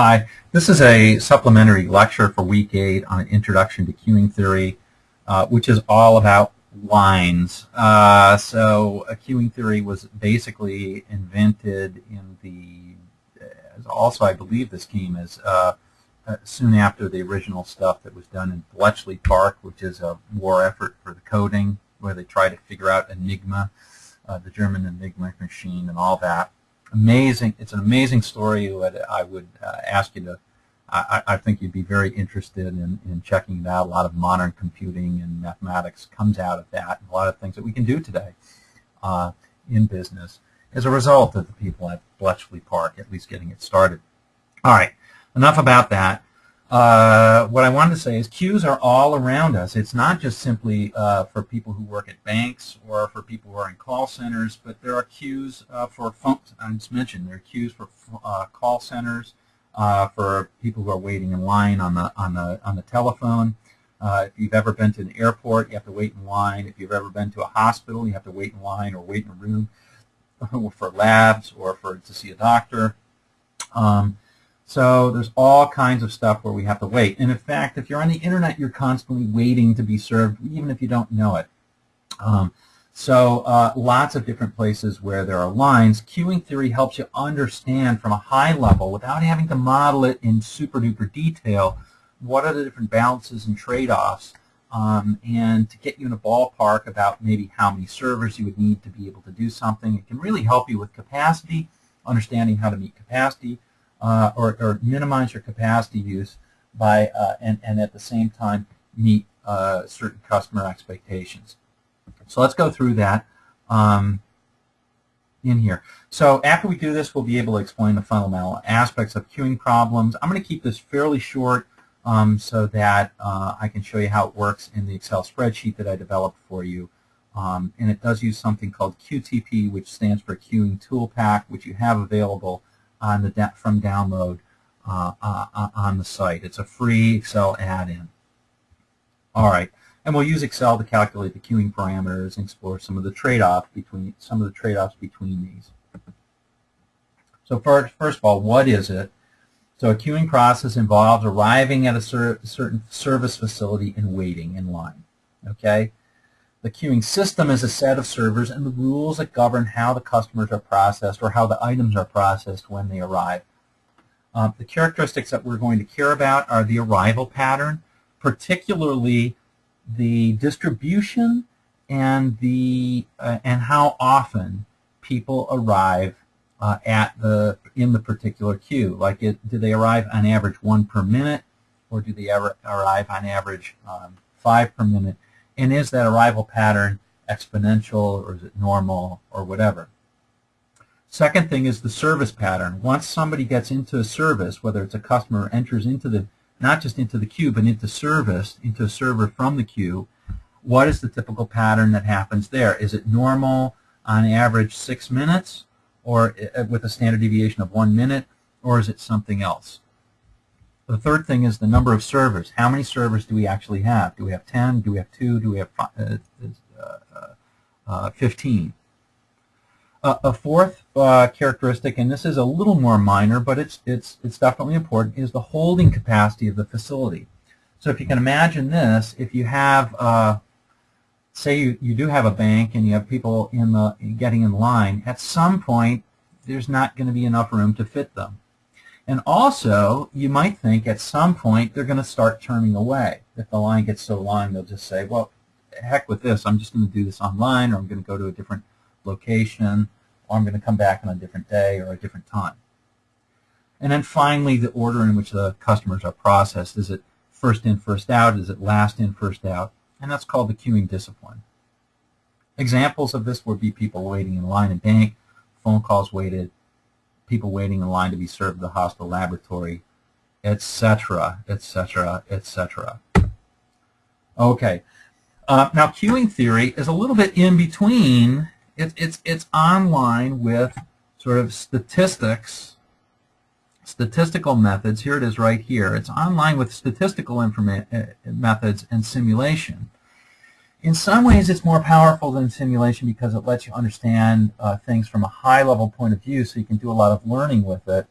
Hi, this is a supplementary lecture for week 8 on introduction to queuing theory, uh, which is all about lines. Uh, so a queuing theory was basically invented in the, also I believe this came as uh, uh, soon after the original stuff that was done in Bletchley Park, which is a war effort for the coding, where they try to figure out Enigma, uh, the German Enigma machine and all that amazing. It's an amazing story I would uh, ask you to. I, I, think you'd be very interested in, in checking it out. A lot of modern computing and mathematics comes out of that, and a lot of things that we can do today uh, in business as a result of the people at Bletchley Park at least getting it started. All right, enough about that. Uh, what I wanted to say is queues are all around us. It's not just simply uh, for people who work at banks or for people who are in call centers, but there are queues uh, for phones. I just mentioned there are queues for uh, call centers, uh, for people who are waiting in line on the on the on the telephone. Uh, if you've ever been to an airport, you have to wait in line. If you've ever been to a hospital, you have to wait in line or wait in a room for labs or for to see a doctor. Um, so there's all kinds of stuff where we have to wait. And in fact, if you're on the internet, you're constantly waiting to be served, even if you don't know it. Um, so uh, lots of different places where there are lines. Queuing theory helps you understand from a high level, without having to model it in super duper detail, what are the different balances and trade-offs, um, and to get you in a ballpark about maybe how many servers you would need to be able to do something. It can really help you with capacity, understanding how to meet capacity, uh, or, or, minimize your capacity use by uh, and, and at the same time meet uh, certain customer expectations. So let's go through that um, in here. So after we do this, we'll be able to explain the fundamental aspects of queuing problems. I'm going to keep this fairly short um, so that uh, I can show you how it works in the Excel spreadsheet that I developed for you. Um, and it does use something called QTP, which stands for Queuing Tool Pack, which you have available on the from download uh, uh, uh, on the site. It's a free Excel add-in. All right, and we'll use Excel to calculate the queuing parameters and explore some of the trade-offs between some of the trade-offs between these. So first, first of all, what is it? So a queuing process involves arriving at a cer certain service facility and waiting in line. Okay. The queuing system is a set of servers and the rules that govern how the customers are processed or how the items are processed when they arrive. Uh, the characteristics that we're going to care about are the arrival pattern, particularly the distribution and the uh, and how often people arrive uh, at the in the particular queue. Like, it, do they arrive on average one per minute, or do they ever arrive on average um, five per minute? And is that arrival pattern exponential or is it normal or whatever? Second thing is the service pattern. Once somebody gets into a service, whether it's a customer enters into the, not just into the queue, but into service, into a server from the queue, what is the typical pattern that happens there? Is it normal on average six minutes or uh, with a standard deviation of one minute, or is it something else? The third thing is the number of servers. How many servers do we actually have? Do we have 10? Do we have 2? Do we have uh, uh, uh, 15? a fourth uh, characteristic, and this is a little more minor, but it's, it's, it's definitely important, is the holding capacity of the facility. So if you can imagine this, if you have, uh, say you, you do have a bank and you have people in the getting in line, at some point there's not going to be enough room to fit them. And also, you might think at some point they're going to start turning away. If the line gets so long, they'll just say, well, heck with this. I'm just going to do this online, or I'm going to go to a different location, or I'm going to come back on a different day or a different time. And then finally, the order in which the customers are processed. Is it first in, first out? Is it last in, first out? And that's called the queuing discipline. Examples of this would be people waiting in line at bank, phone calls waited, people waiting in line to be served at the hospital laboratory, etc., etc., etc. Okay. Uh, now, queuing theory is a little bit in between. It, it's, it's online with sort of statistics, statistical methods. Here it is right here. It's online with statistical uh, methods and simulation. In some ways, it's more powerful than simulation because it lets you understand uh, things from a high-level point of view, so you can do a lot of learning with it.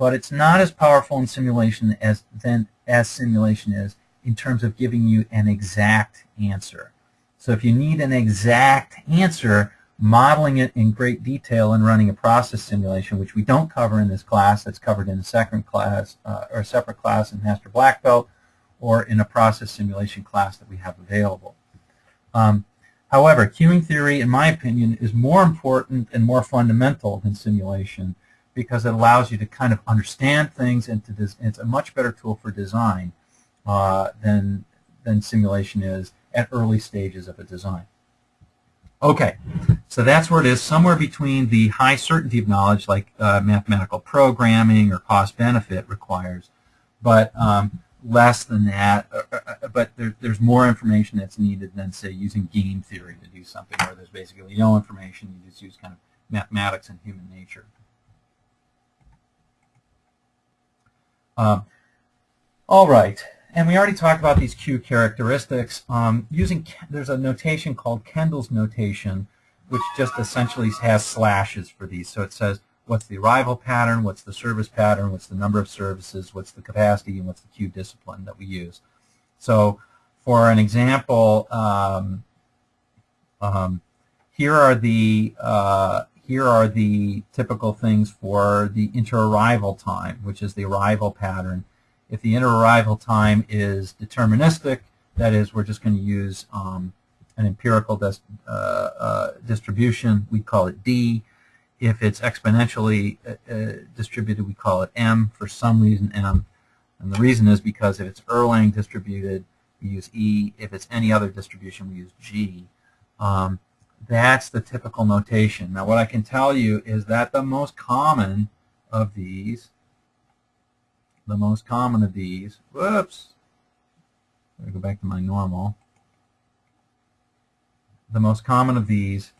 but it's not as powerful in simulation as than as simulation is in terms of giving you an exact answer. So if you need an exact answer, modeling it in great detail and running a process simulation, which we don't cover in this class, that's covered in a second class uh, or a separate class in Master Black Belt or in a process simulation class that we have available. Um, however, queuing theory, in my opinion, is more important and more fundamental than simulation because it allows you to kind of understand things and to it's a much better tool for design uh, than, than simulation is at early stages of a design. Okay, so that's where it is, somewhere between the high certainty of knowledge like uh, mathematical programming or cost benefit requires, but um, less than that, uh, uh, uh, but there, there's more information that's needed than, say, using game theory to do something where there's basically no information, you just use kind of mathematics and human nature. Um, all right, and we already talked about these Q characteristics. Um, using There's a notation called Kendall's notation, which just essentially has slashes for these. So it says what's the arrival pattern, what's the service pattern, what's the number of services, what's the capacity, and what's the queue discipline that we use. So for an example, um, um, here are the uh, here are the typical things for the inter-arrival time, which is the arrival pattern. If the inter-arrival time is deterministic, that is, we're just going to use um, an empirical uh, uh, distribution, we call it D. If it's exponentially uh, uh, distributed, we call it M. For some reason, M. And the reason is because if it's Erlang distributed, we use E. If it's any other distribution, we use G. Um, that's the typical notation. Now, what I can tell you is that the most common of these the most common of these, whoops, let me go back to my normal. The most common of these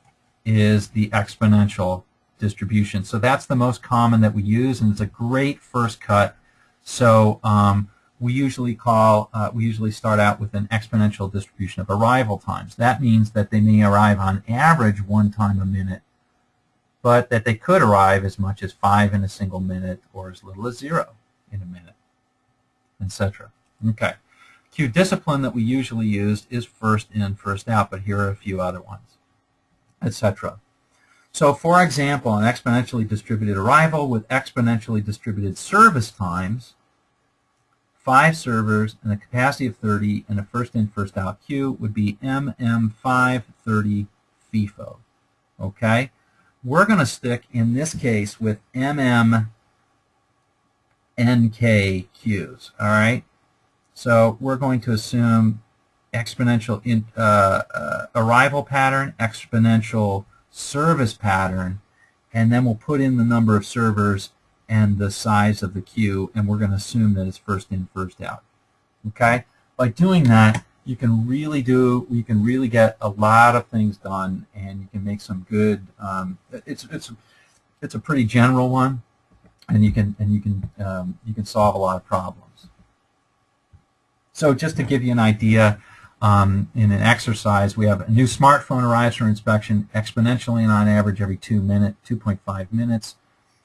is the exponential distribution. So that's the most common that we use, and it's a great first cut. So um, we usually call, uh, we usually start out with an exponential distribution of arrival times. That means that they may arrive on average one time a minute, but that they could arrive as much as five in a single minute or as little as zero in a minute, etc. Okay. Q discipline that we usually use is first in, first out, but here are a few other ones, etc. So for example, an exponentially distributed arrival with exponentially distributed service times, five servers and a capacity of 30 and a first in, first out queue would be MM530 FIFO. Okay? We're going to stick, in this case, with MM NK queues. All right. So we're going to assume exponential in, uh, uh, arrival pattern, exponential service pattern, and then we'll put in the number of servers and the size of the queue, and we're going to assume that it's first in, first out. Okay. By doing that, you can really do, you can really get a lot of things done, and you can make some good. Um, it's it's it's a pretty general one, and you can and you can um, you can solve a lot of problems. So just to give you an idea, um, in an exercise, we have a new smartphone arrives for inspection exponentially and on average every two minute, 2.5 minutes.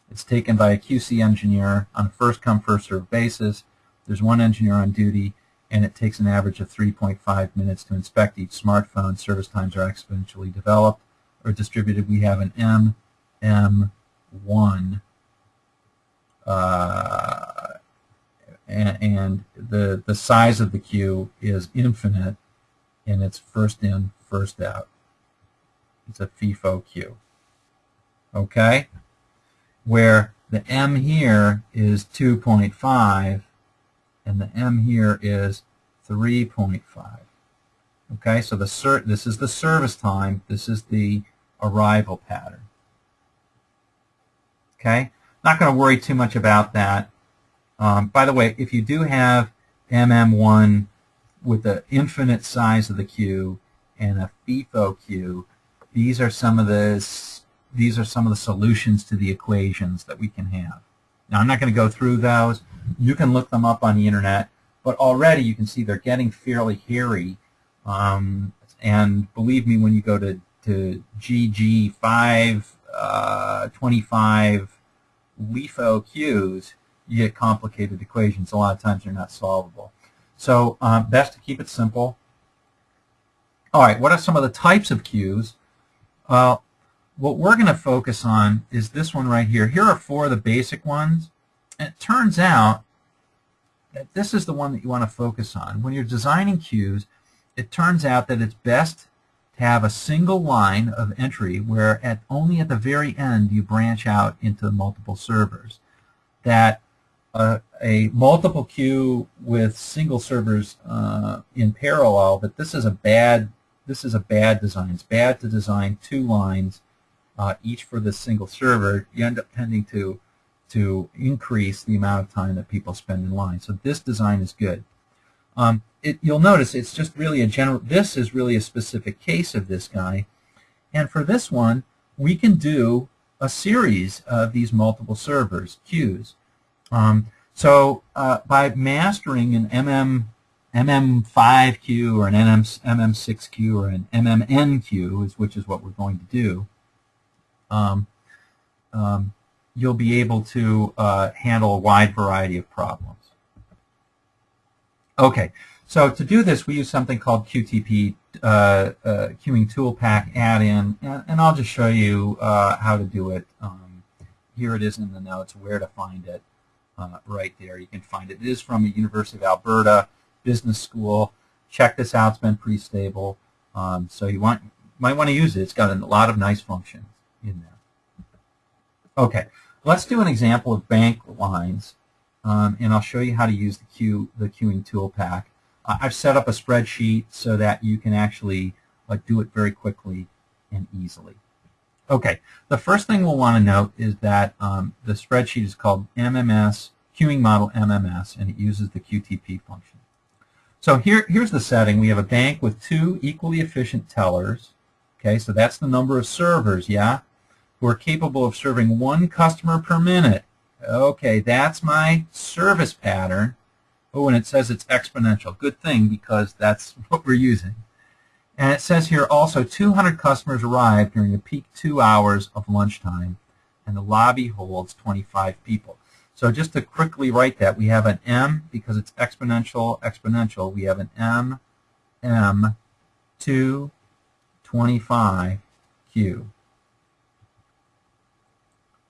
It's taken by a QC engineer on a first come first served basis. There's one engineer on duty, and it takes an average of 3.5 minutes to inspect each smartphone. Service times are exponentially developed or distributed. We have an MM1 uh, and, and the, the size of the queue is infinite, and it's first in, first out. It's a FIFO queue. Okay? Where the M here is 2.5, and the M here is 3.5. Okay, so the this is the service time, this is the arrival pattern. Okay, not going to worry too much about that. Um, by the way, if you do have MM1 with the infinite size of the queue and a FIFO queue, these are some of the these are some of the solutions to the equations that we can have. Now, I'm not going to go through those. You can look them up on the internet, but already you can see they're getting fairly hairy. Um, and believe me, when you go to, to GG525 uh, LIFO queues, you get complicated equations. A lot of times they're not solvable. So um, best to keep it simple. All right, what are some of the types of queues? Well, what we're going to focus on is this one right here. Here are four of the basic ones. And it turns out that this is the one that you want to focus on. When you're designing queues, it turns out that it's best to have a single line of entry where at only at the very end you branch out into multiple servers. That uh, a multiple queue with single servers uh, in parallel, but this is a bad this is a bad design. It's bad to design two lines, uh, each for the single server. You end up tending to to increase the amount of time that people spend in line. So this design is good. Um, it, you'll notice it's just really a general, this is really a specific case of this guy. And for this one, we can do a series of these multiple servers, queues. Um, so uh, by mastering an MM, MM5Q or an MM, MM6Q or an MMNQ, which is what we're going to do, um, um, you'll be able to uh, handle a wide variety of problems. Okay, so to do this, we use something called QTP uh, uh, Queuing Tool Pack add-in, and, and, I'll just show you uh, how to do it. Um, here it is in the notes, where to find it uh, right there. You can find it. It is from a University of Alberta Business School. Check this out. It's been pretty stable. Um, so you want might want to use it. It's got a lot of nice functions in there. Okay, let's do an example of bank lines, um, and I'll show you how to use the queue the queuing tool pack. I've set up a spreadsheet so that you can actually do it very quickly and easily. Okay, the first thing we'll want to note is that um, the spreadsheet is called MMS, Queuing Model MMS, and it uses the QTP function. So here, here's the setting. We have a bank with two equally efficient tellers. Okay, so that's the number of servers, yeah, who are capable of serving one customer per minute. Okay, that's my service pattern. Oh, and it says it's exponential. Good thing because that's what we're using. And it says here also 200 customers arrived during the peak two hours of lunchtime, and the lobby holds 25 people. So just to quickly write that, we have an M, because it's exponential, exponential, we have an M, M, 2, 25, Q.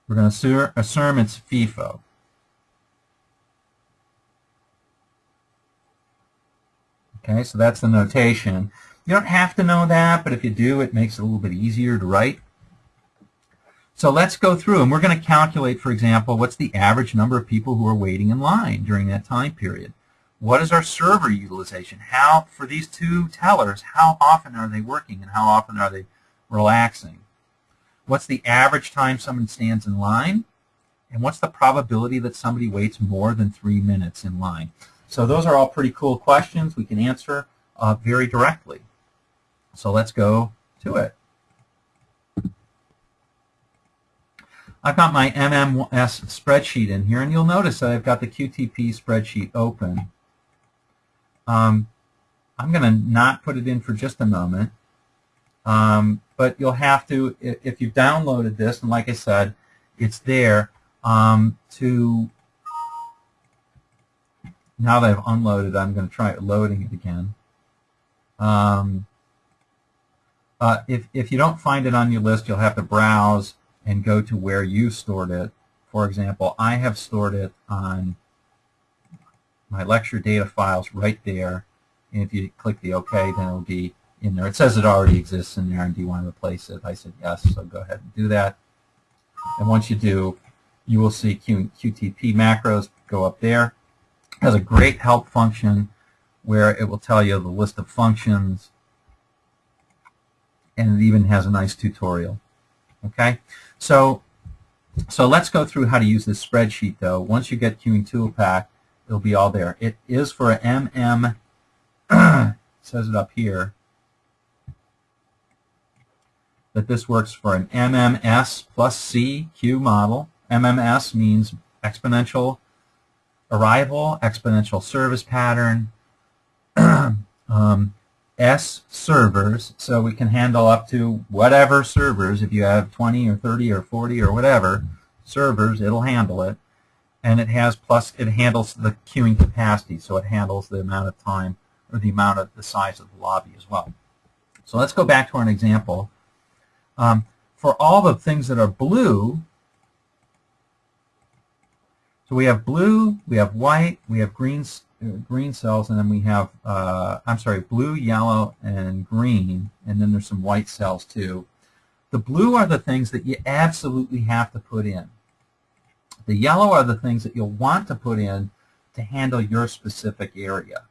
We're going to assume it's FIFO. Okay, so that's the notation. You don't have to know that, but if you do, it makes it a little bit easier to write. So let's go through, and we're going to calculate, for example, what's the average number of people who are waiting in line during that time period. What is our server utilization? How, for these two tellers, how often are they working and how often are they relaxing? What's the average time someone stands in line? And what's the probability that somebody waits more than three minutes in line? So those are all pretty cool questions we can answer uh, very directly. So let's go to it. I've got my MMS spreadsheet in here, and you'll notice that I've got the QTP spreadsheet open. Um, I'm going to not put it in for just a moment, um, but you'll have to, if you've downloaded this, and like I said, it's there, um, to, now that I've unloaded, I'm going to try loading it again. Uh, if, if you don't find it on your list, you'll have to browse and go to where you stored it. For example, I have stored it on my lecture data files right there. And if you click the OK, then it'll be in there. It says it already exists in there, and do you want to replace it? I said yes, so go ahead and do that. And once you do, you will see Q QTP macros go up there. It has a great help function where it will tell you the list of functions, and it even has a nice tutorial. Okay, so so let's go through how to use this spreadsheet though. Once you get Queuing Tool Pack, it'll be all there. It is for an MM, says it up here, that this works for an MMS plus C Q model. MMS means exponential arrival, exponential service pattern, um, S servers, so we can handle up to whatever servers. If you have 20 or 30 or 40 or whatever servers, it'll handle it. and it has plus it handles the queuing capacity, so it handles the amount of time or the amount of the size of the lobby as well. So let's go back to our example. Um, for all the things that are blue, so we have blue, we have white, we have green, green cells, and then we have, uh, I'm sorry, blue, yellow, and green, and then there's some white cells too. The blue are the things that you absolutely have to put in. The yellow are the things that you'll want to put in to handle your specific area.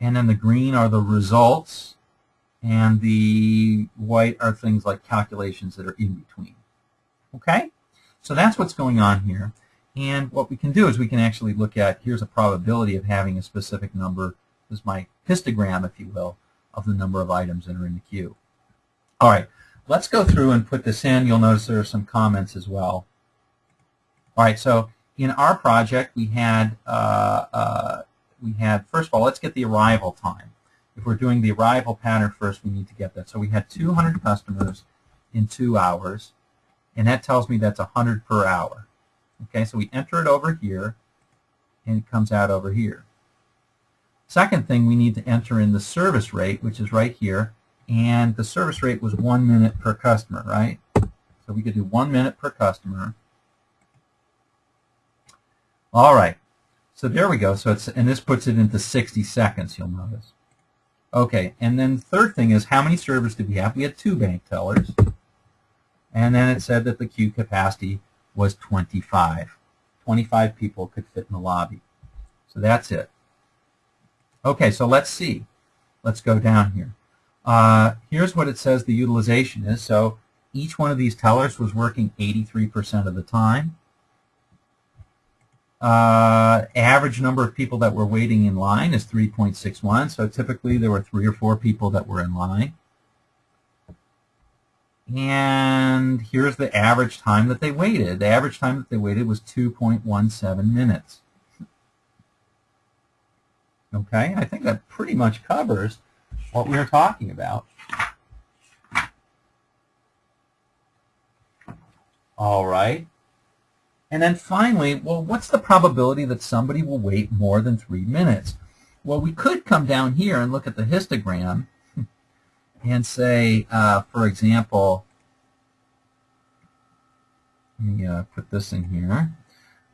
And then the green are the results, and the white are things like calculations that are in between. Okay? So that's what's going on here. And what we can do is we can actually look at, here's a probability of having a specific number, this is my histogram, if you will, of the number of items that are in the queue. All right, let's go through and put this in. You'll notice there are some comments as well. All right, so in our project, we had, uh, uh, we had, first of all, let's get the arrival time. If we're doing the arrival pattern first, we need to get that. So we had 200 customers in two hours, and that tells me that's 100 per hour. Okay, so we enter it over here, and it comes out over here. Second thing, we need to enter in the service rate, which is right here, and the service rate was one minute per customer, right? So we could do one minute per customer. All right, so there we go. So it's and this puts it into 60 seconds. You'll notice. Okay, and then the third thing is how many servers did we have? We had two bank tellers, and then it said that the queue capacity was 25. 25 people could fit in the lobby. So that's it. Okay, so let's see. Let's go down here. Uh, here's what it says the utilization is. So each one of these tellers was working 83% of the time. Uh, average number of people that were waiting in line is 3.61. So typically there were three or four people that were in line. And here's the average time that they waited. The average time that they waited was 2.17 minutes. Okay, I think that pretty much covers what we are talking about. All right. And then finally, well, what's the probability that somebody will wait more than three minutes? Well, we could come down here and look at the histogram and say, uh, for example, let me uh, put this in here.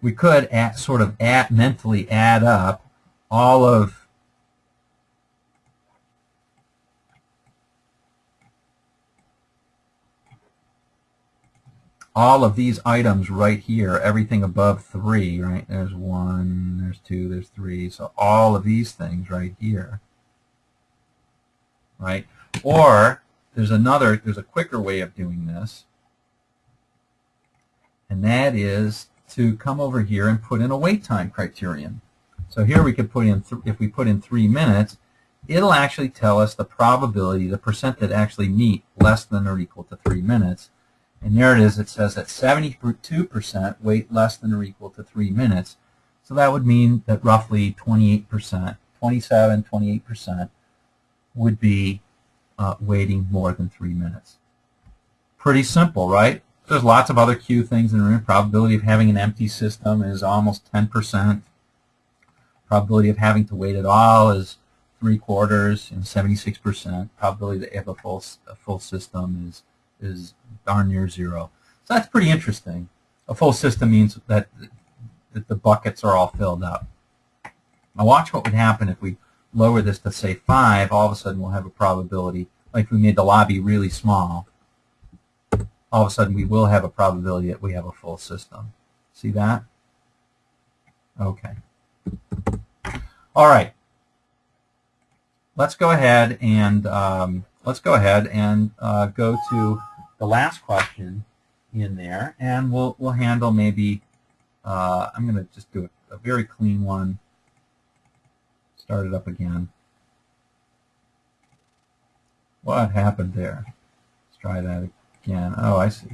We could sort of mentally add up all of all of these items right here, everything above three, right? There's one, there's two, there's three. So all of these things right here, right? Or there's another, there's a quicker way of doing this, and that is to come over here and put in a wait time criterion. So here we could put in, if we put in three minutes, it'll actually tell us the probability, the percent that actually meet less than or equal to three minutes. And there it is, it says that 72% wait less than or equal to three minutes. So that would mean that roughly 28%, 27, 28% would be uh, waiting more than three minutes. Pretty simple, right? There's lots of other queue things in the room. Probability of having an empty system is almost 10%. Probability of having to wait at all is three quarters and 76%. Probability that you have a full, a full system is, is darn near zero. So that's pretty interesting. A full system means that, that the buckets are all filled up. Now watch what would happen if we lower this to say 5, all of a sudden we'll have a probability, like if we made the lobby really small, all of a sudden we will have a probability that we have a full system. See that? Okay. All right. Let's go ahead and um, let's go ahead and uh, go to the last question in there, and we'll we'll handle maybe. Uh, I'm going to just do a, a very clean one. Start it up again. What happened there? Let's try that again. Oh, I see.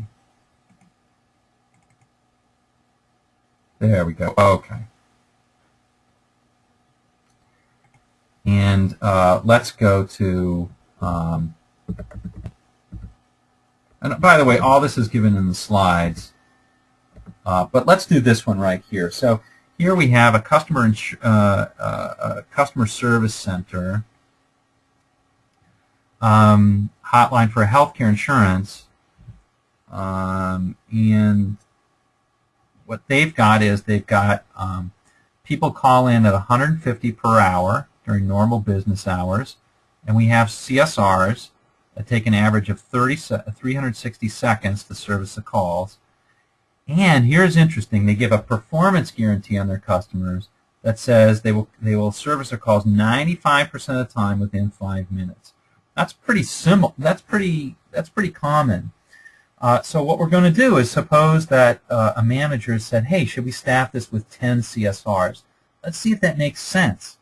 There we go. Okay. And uh, let's go to, um, and by the way, all this is given in the slides. Uh, but let's do this one right here. So here we have a customer uh, uh, a customer service center um, hotline for healthcare insurance, um, and what they've got is they've got um, people call in at 150 per hour during normal business hours, and we have CSRs that take an average of 30, 360 seconds to service the calls. And here's interesting, they give a performance guarantee on their customers that says they will, they will service their calls 95% of the time within five minutes. That's pretty similar. That's pretty, that's pretty common. Uh, so what we're going to do is suppose that uh, a manager said, hey, should we staff this with 10 CSRs? Let's see if that makes sense.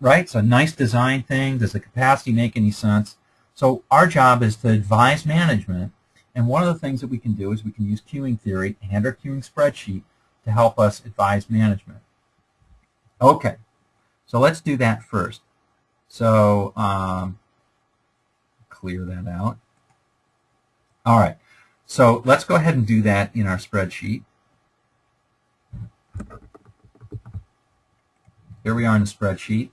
Right? It's a nice design thing. Does the capacity make any sense? So our job is to advise management. And one of the things that we can do is we can use queuing theory and our queuing spreadsheet to help us advise management. Okay, so let's do that first. So um, clear that out. All right, so let's go ahead and do that in our spreadsheet. Here we are in the spreadsheet.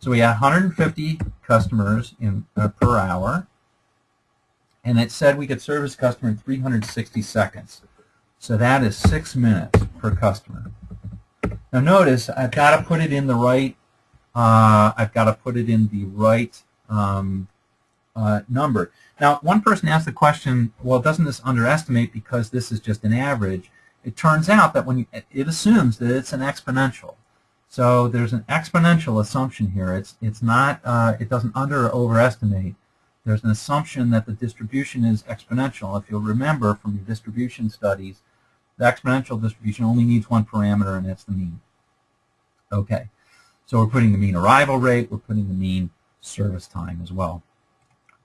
So we had 150 customers in uh, per hour, and it said we could service customer in 360 seconds. So that is six minutes per customer. Now notice I've got to put it in the right. Uh, I've got to put it in the right um, uh, number. Now, one person asked the question, well, doesn't this underestimate because this is just an average? It turns out that when you, it assumes that it's an exponential. So there's an exponential assumption here. It's, it's not, uh, it doesn't under or overestimate. There's an assumption that the distribution is exponential. If you'll remember from your distribution studies, the exponential distribution only needs one parameter, and that's the mean. Okay, so we're putting the mean arrival rate, we're putting the mean service time as well.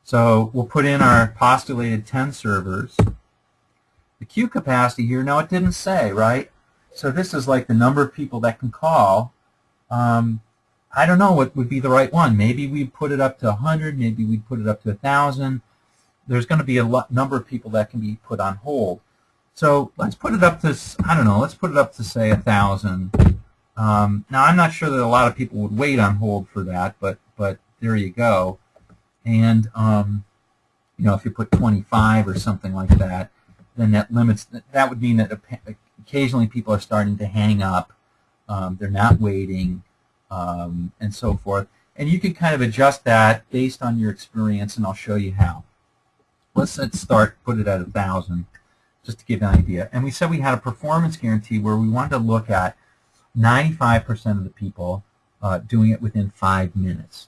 So we'll put in our postulated 10 servers. The queue capacity here, now it didn't say, right? So this is like the number of people that can call. Um, I don't know what would be the right one. Maybe we put it up to 100, maybe we put it up to 1,000. There's going to be a number of people that can be put on hold. So let's put it up to, I don't know, let's put it up to say 1,000. Um, now I'm not sure that a lot of people would wait on hold for that, but, but there you go. And, um, you know, if you put 25 or something like that, then that limits, that would mean that occasionally people are starting to hang up. Um, they're not waiting um, and so forth. And you can kind of adjust that based on your experience, and I'll show you how. Let's, let's start, put it at 1,000, just to give an idea. And we said we had a performance guarantee where we wanted to look at 95% of the people uh, doing it within five minutes.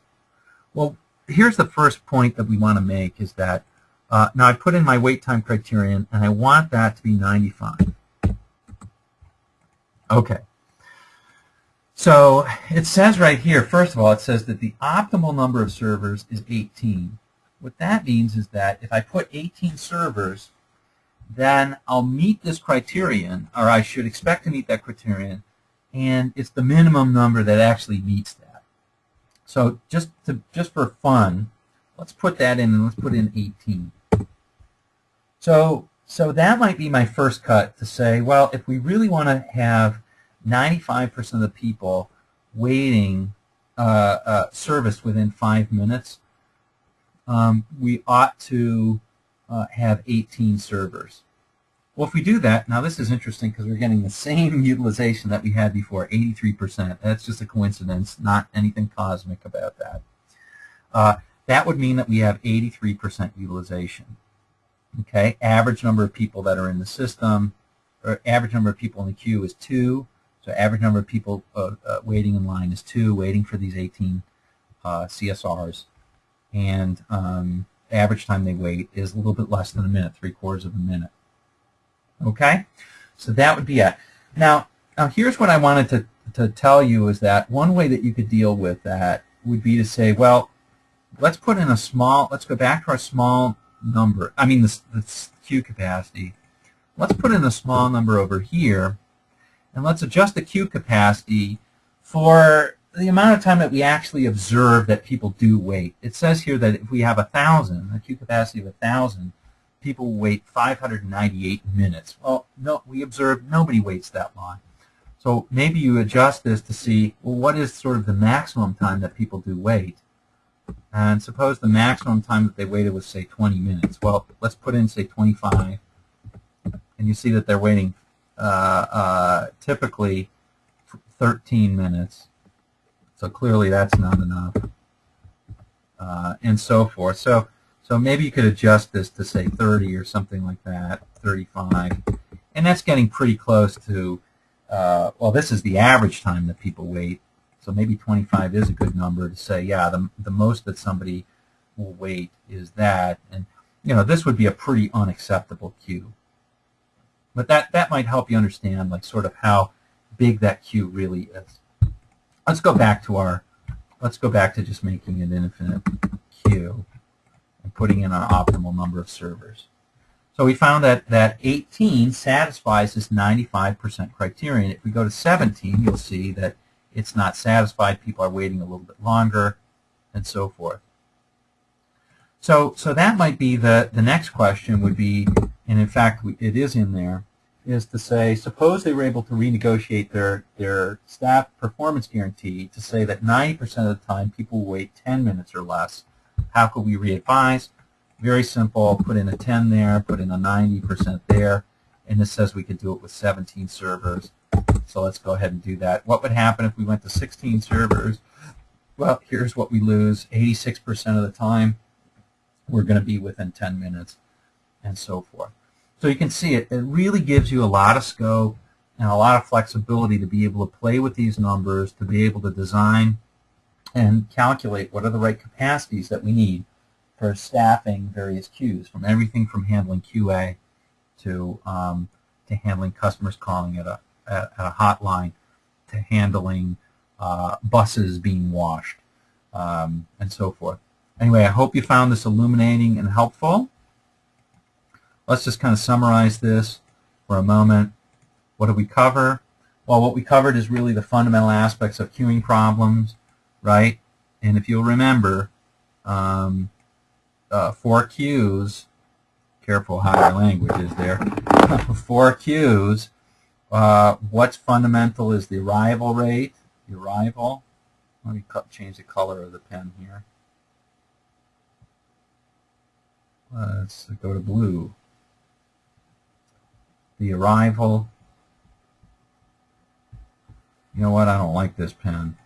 Well, here's the first point that we want to make is that uh, now I put in my wait time criterion and I want that to be 95. Okay. So it says right here, first of all, it says that the optimal number of servers is 18. What that means is that if I put 18 servers, then I'll meet this criterion, or I should expect to meet that criterion, and it's the minimum number that actually meets that. So just to just for fun, let's put that in and let's put in 18. So so that might be my first cut to say, well, if we really want to have 95% of the people waiting uh, uh, service within five minutes, um, we ought to uh, have 18 servers. Well, if we do that, now this is interesting because we're getting the same utilization that we had before, 83%. That's just a coincidence, not anything cosmic about that. Uh, that would mean that we have 83% utilization. Okay, average number of people that are in the system, or average number of people in the queue is 2. So average number of people uh, uh, waiting in line is 2, waiting for these 18 uh, CSRs. And um, average time they wait is a little bit less than a minute, three quarters of a minute. Okay? So that would be it. Now, now here's what I wanted to, to tell you is that one way that you could deal with that would be to say, well, let's put in a small, let's go back to our small number, I mean the, the queue capacity. Let's put in a small number over here, and let's adjust the queue capacity for the amount of time that we actually observe that people do wait. It says here that if we have a 1,000, a queue capacity of a 1,000, people wait 598 minutes. Well, no, we observed nobody waits that long. So maybe you adjust this to see, well, what is sort of the maximum time that people do wait? And suppose the maximum time that they waited was, say, 20 minutes. Well, let's put in, say, 25. And you see that they're waiting typically 13 minutes. So clearly that's not enough. Uh, and so forth. So, so maybe you could adjust this to, say, 30 or something like that, 35. And that's getting pretty close to, uh, well, this is the average time that people wait. So maybe 25 is a good number to say, yeah, the, the most that somebody will wait is that. And, you know, this would be a pretty unacceptable queue. But that, that might help you understand, like, sort of how big that queue really is. Let's go back to our, let's go back to just making an infinite queue and putting in our optimal number of servers. So we found that, that 18 satisfies this 95% criterion. If we go to 17, you'll see that it's not satisfied, people are waiting a little bit longer, and so forth. So, so that might be the, the next question would be, and in fact it is in there, is to say, suppose they were able to renegotiate their, their staff performance guarantee to say that 90% of the time people wait 10 minutes or less. How could we re-advise? Very simple, put in a 10 there, put in a 90% there, and this says we could do it with 17 servers. So let's go ahead and do that. What would happen if we went to 16 servers? Well, here's what we lose. 86% of the time, we're going to be within 10 minutes, and so forth. So you can see it, it really gives you a lot of scope and a lot of flexibility to be able to play with these numbers, to be able to design and calculate what are the right capacities that we need for staffing various queues, from everything from handling QA to, um, to handling customers calling at a, at a hotline to handling uh, buses being washed um, and so forth. Anyway, I hope you found this illuminating and helpful. Let's just kind of summarize this for a moment. What did we cover? Well, what we covered is really the fundamental aspects of queuing problems, right? And if you'll remember, um, uh, for queues, careful how your language is there, four queues, uh, what's fundamental is the arrival rate, the arrival. Let me change the color of the pen here. Let's go to blue. The arrival. You know what? I don't like this pen.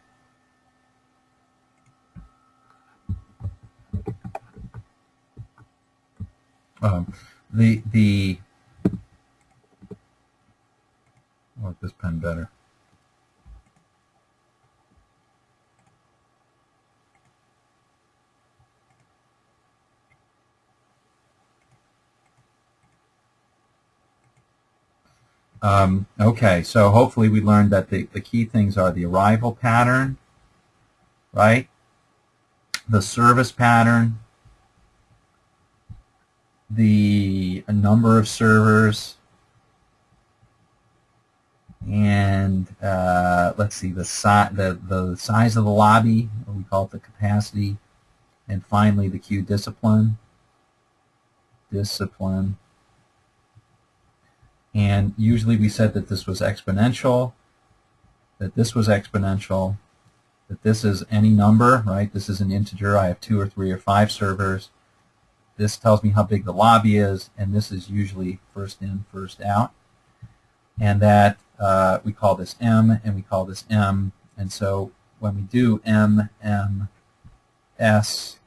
Um, the the I like this pen better. Um, okay, so hopefully we learned that the, the key things are the arrival pattern, right? The service pattern, the number of servers, and uh, let's see the, si the the size of the lobby, we call it the capacity, and finally the queue discipline. Discipline. And usually we said that this was exponential, that this was exponential, that this is any number, right? This is an integer. I have two or three or five servers. This tells me how big the lobby is, and this is usually first in, first out. And that uh, we call this M, and we call this M. And so when we do M, M, S,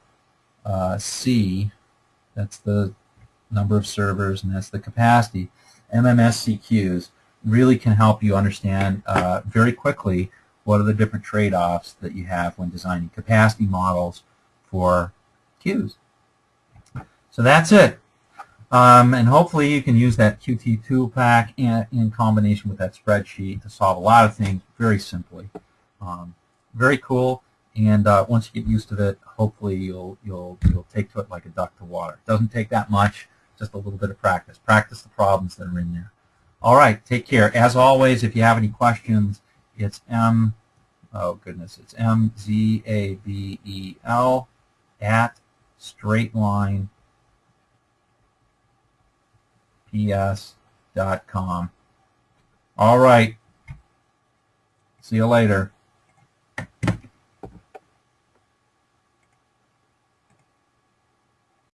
uh, C, that's the number of servers, and that's the capacity. MMSCQs really can help you understand uh, very quickly what are the different trade-offs that you have when designing capacity models for queues. So that's it. Um, and hopefully you can use that Qt tool pack in, in, combination with that spreadsheet to solve a lot of things very simply. Um, very cool. And uh, once you get used to it, hopefully you'll you'll you'll take to it like a duck to water. It doesn't take that much just a little bit of practice. Practice the problems that are in there. All right, take care. As always, if you have any questions, it's M, oh goodness, it's M-Z-A-B-E-L at straightline ps.com. All right. See you later.